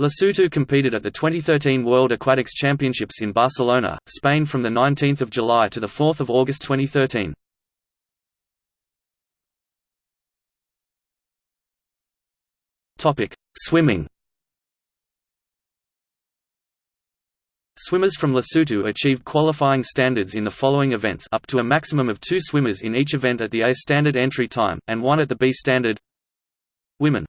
Lesotho competed at the 2013 World Aquatics Championships in Barcelona, Spain from 19 July to 4 August 2013. Swimming. Swimmers from Lesotho achieved qualifying standards in the following events up to a maximum of two swimmers in each event at the A standard entry time, and one at the B standard. Women.